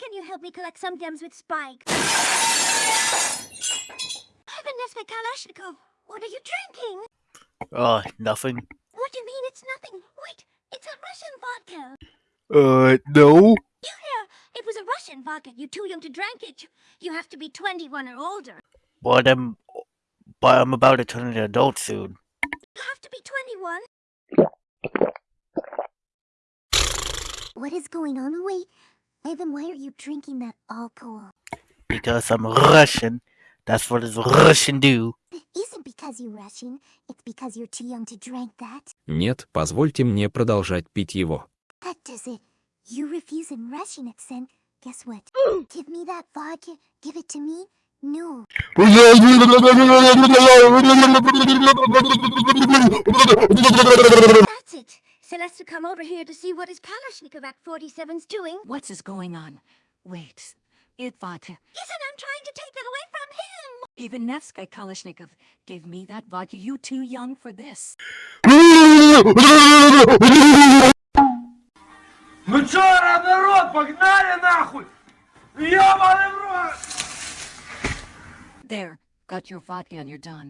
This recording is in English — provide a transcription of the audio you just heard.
can you help me collect some gems with Spike? Nesvik Kalashnikov, what are you drinking? Uh, nothing. What do you mean it's nothing? Wait, it's a Russian vodka. Uh, no. Yeah, it was a Russian vodka. You're too young to drink it. You have to be 21 or older. But I'm, but I'm about to turn into an adult soon. You have to be 21. What is going on? Wait, Ivan, why are you drinking that alcohol? Because I'm Russian. That's what does Russian do. It isn't because you're Russian. It's because you're too young to drink that. Нет, позвольте мне продолжать пить его. That does it. You refuse in Russian, then. Guess what? Give me that vodka. Give it to me. No. Celeste to come over here to see what is his Kalashnikov Act 47's doing. What's is going on? Wait, Idvata. Isn't I'm trying to take that away from him? Ivan Nevsky Kalashnikov gave me that vodka. You too young for this. Ну чё, народ, погнали нахуй! Ёбаный в рот! There, got your vodka and you're done.